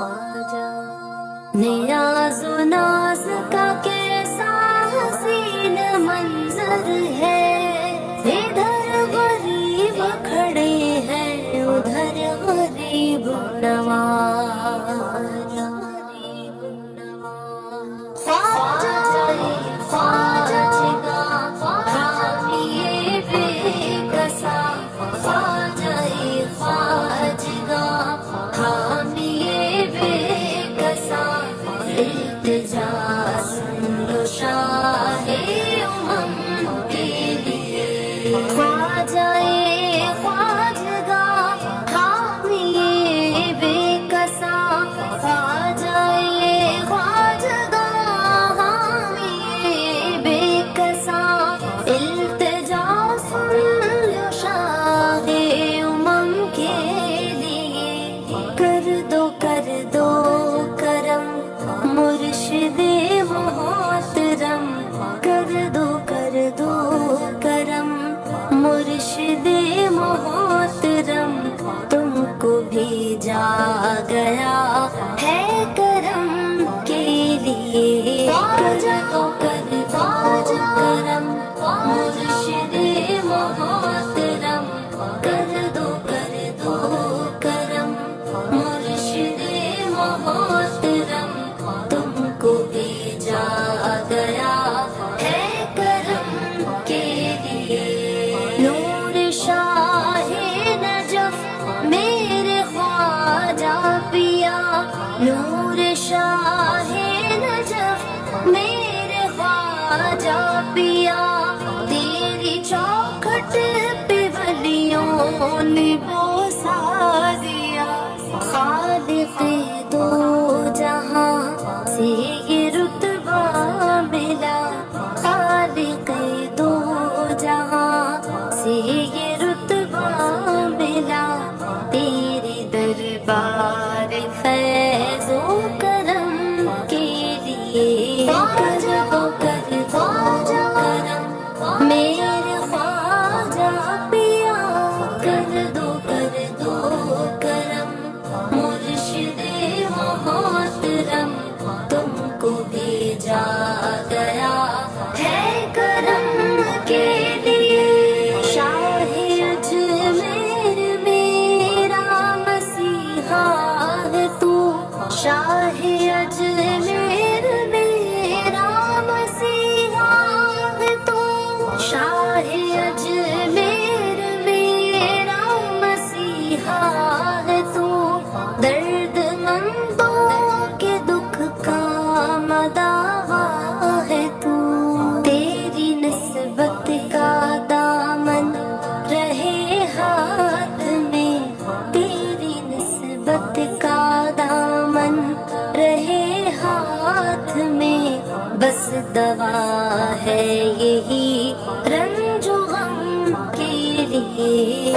خواجہ نیاز و ناز کا کیسا حسین منظر ہے ادھر غریب کھڑے ہیں، ادھر غریب نواز۔ گیا ہے نے دو جہاں سے یہ رتبہ ملا۔ دو جہاں سے یہ رتبہ ملا۔ تیرے دربار محبت کا دامن رہے ہاتھ میں۔ بس دوا ہے یہی رنج و غم کے لیے۔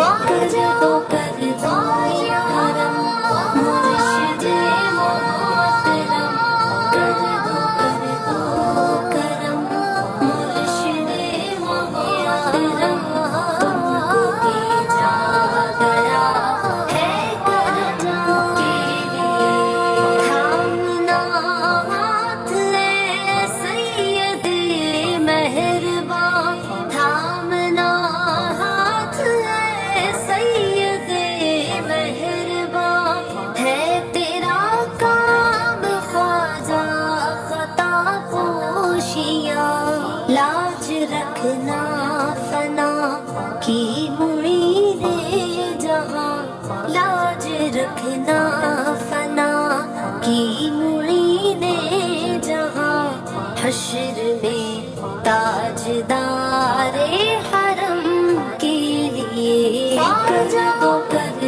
کی مرید جہاں لاج رکھنا فنا کی مرید جہاں حشر میں تاجدار حرم کے لیے کر